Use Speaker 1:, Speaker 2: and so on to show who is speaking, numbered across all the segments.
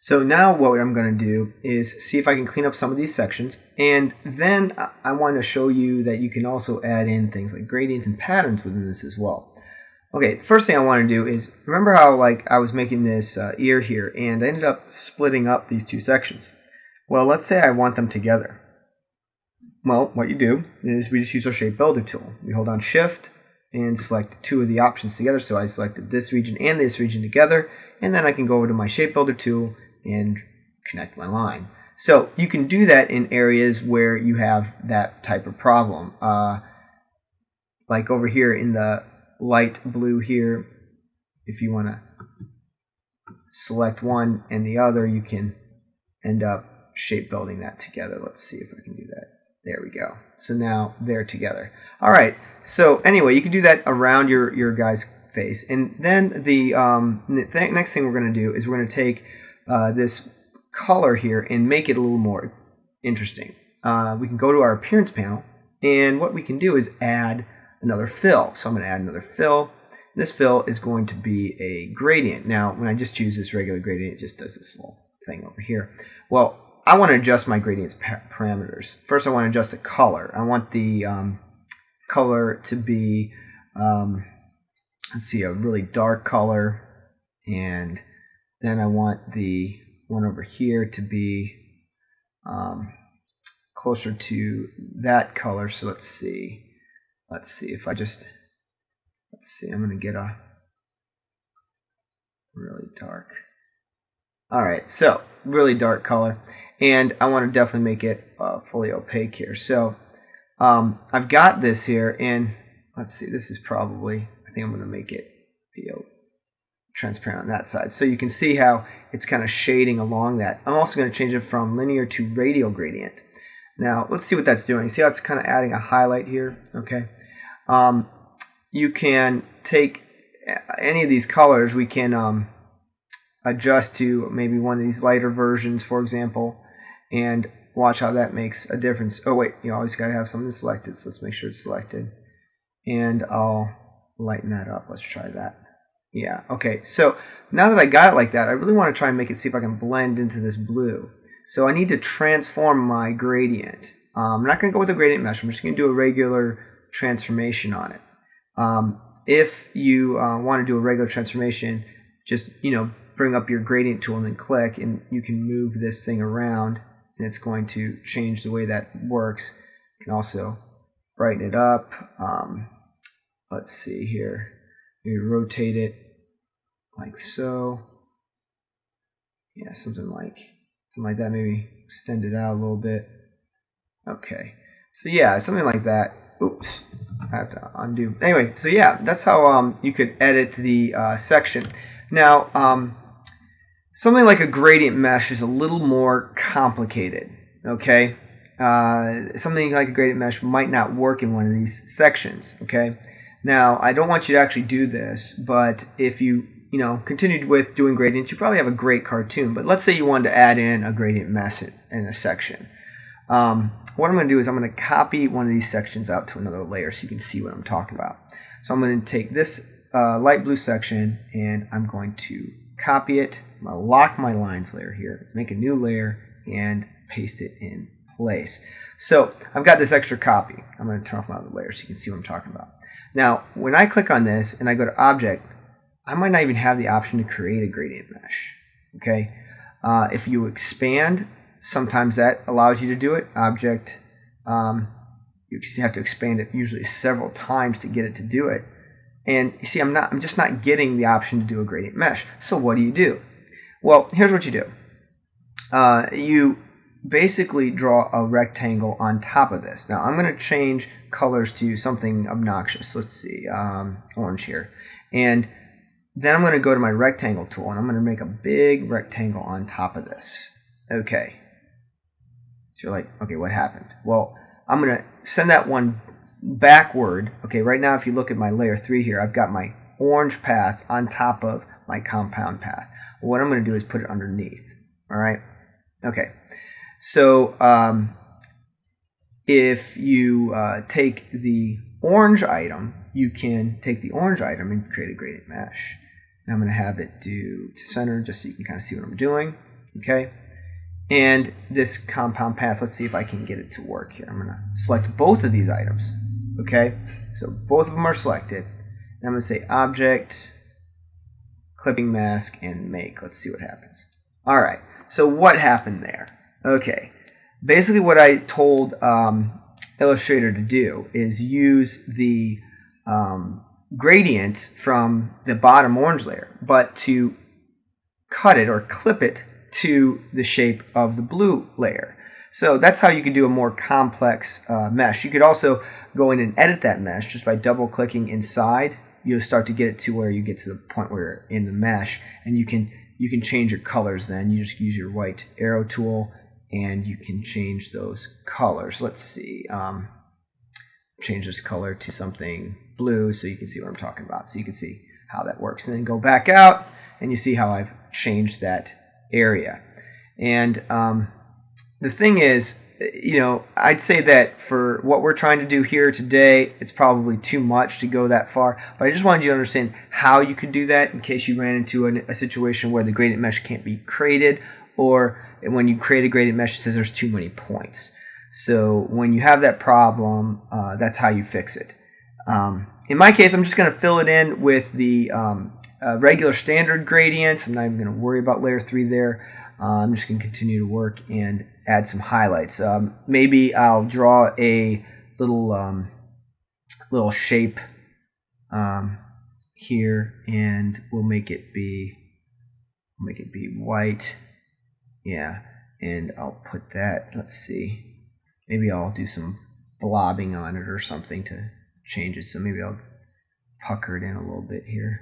Speaker 1: So now what I'm going to do is see if I can clean up some of these sections and then I want to show you that you can also add in things like gradients and patterns within this as well. Okay, first thing I want to do is remember how like I was making this uh, ear here and I ended up splitting up these two sections. Well, let's say I want them together. Well, what you do is we just use our shape builder tool. We hold on shift and select two of the options together. So I selected this region and this region together and then I can go over to my shape builder tool and connect my line. So you can do that in areas where you have that type of problem. Uh, like over here in the light blue here, if you want to select one and the other, you can end up shape building that together. Let's see if I can do that. There we go. So now they're together. All right. So anyway, you can do that around your, your guy's face. And then the um, th next thing we're going to do is we're going to take uh, this color here and make it a little more interesting. Uh, we can go to our appearance panel and what we can do is add another fill. So I'm going to add another fill. This fill is going to be a gradient. Now when I just choose this regular gradient it just does this little thing over here. Well I want to adjust my gradients parameters. First I want to adjust the color. I want the um, color to be um, let's see a really dark color and then I want the one over here to be um, closer to that color. So let's see. Let's see if I just, let's see, I'm going to get a really dark. All right, so really dark color. And I want to definitely make it uh, fully opaque here. So um, I've got this here, and let's see, this is probably, I think I'm going to make it be transparent on that side. So you can see how it's kind of shading along that. I'm also going to change it from linear to radial gradient. Now let's see what that's doing. See how it's kind of adding a highlight here? Okay. Um, you can take any of these colors. We can um, adjust to maybe one of these lighter versions, for example, and watch how that makes a difference. Oh wait, you always got to have something selected, so let's make sure it's selected. And I'll lighten that up. Let's try that. Yeah, okay. So now that I got it like that, I really want to try and make it see if I can blend into this blue. So I need to transform my gradient. Um, I'm not going to go with a gradient mesh. I'm just going to do a regular transformation on it. Um, if you uh, want to do a regular transformation, just you know bring up your gradient tool and then click, and you can move this thing around, and it's going to change the way that works. You can also brighten it up. Um, let's see here. You rotate it like so. Yeah, something like something like that. Maybe extend it out a little bit. Okay. So yeah, something like that. Oops, I have to undo. Anyway, so yeah, that's how um, you could edit the uh, section. Now, um, something like a gradient mesh is a little more complicated. Okay, uh, something like a gradient mesh might not work in one of these sections. Okay, now, I don't want you to actually do this, but if you you know continued with doing gradients, you probably have a great cartoon. But let's say you wanted to add in a gradient mesh in a section. Um, what I'm going to do is I'm going to copy one of these sections out to another layer so you can see what I'm talking about. So I'm going to take this uh, light blue section and I'm going to copy it. I'm going to lock my lines layer here, make a new layer, and paste it in place. So I've got this extra copy. I'm going to turn off my other layer so you can see what I'm talking about. Now, when I click on this and I go to Object, I might not even have the option to create a gradient mesh. Okay, uh, if you expand, sometimes that allows you to do it. Object, um, you have to expand it usually several times to get it to do it. And you see, I'm not, I'm just not getting the option to do a gradient mesh. So what do you do? Well, here's what you do. Uh, you basically draw a rectangle on top of this. Now I'm going to change colors to something obnoxious. Let's see, um, orange here. And then I'm going to go to my rectangle tool and I'm going to make a big rectangle on top of this. Okay. So you're like, okay, what happened? Well, I'm going to send that one backward. Okay, right now if you look at my layer 3 here, I've got my orange path on top of my compound path. What I'm going to do is put it underneath. All right? Okay. So um, if you uh, take the orange item, you can take the orange item and create a gradient mesh. And I'm going to have it do to center just so you can kind of see what I'm doing. Okay, and this compound path. Let's see if I can get it to work here. I'm going to select both of these items. Okay, so both of them are selected. And I'm going to say Object, Clipping Mask, and Make. Let's see what happens. All right. So what happened there? Okay. Basically, what I told um, Illustrator to do is use the um, gradient from the bottom orange layer, but to cut it or clip it to the shape of the blue layer. So that's how you can do a more complex uh, mesh. You could also go in and edit that mesh just by double clicking inside. You'll start to get it to where you get to the point where you're in the mesh and you can you can change your colors then. You just use your white arrow tool and you can change those colors. Let's see. Um, change this color to something blue so you can see what I'm talking about. So you can see how that works. And then go back out and you see how I've changed that area. And um, the thing is, you know, I'd say that for what we're trying to do here today, it's probably too much to go that far. But I just wanted you to understand how you could do that in case you ran into a, a situation where the gradient mesh can't be created or when you create a gradient mesh, it says there's too many points. So when you have that problem, uh, that's how you fix it. Um, in my case, I'm just going to fill it in with the um, uh, regular standard gradients. I'm not even going to worry about layer 3 there. Uh, I'm just going to continue to work and add some highlights. Um, maybe I'll draw a little um, little shape um, here, and we'll make it be make it be white. Yeah, and I'll put that. Let's see. Maybe I'll do some blobbing on it or something to change it. So maybe I'll pucker it in a little bit here.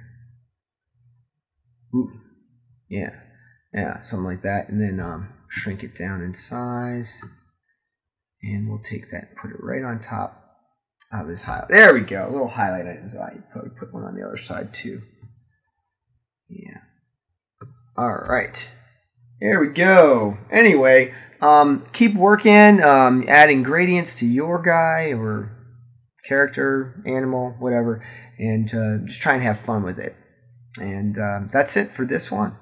Speaker 1: Ooh, yeah, yeah, something like that. And then um, shrink it down in size. And we'll take that and put it right on top of his highlight. There we go. A little highlight on his eye. Probably put one on the other side too. Yeah. All right. There we go. Anyway, um, keep working, um, adding gradients to your guy or character, animal, whatever, and uh, just try and have fun with it. And uh, that's it for this one.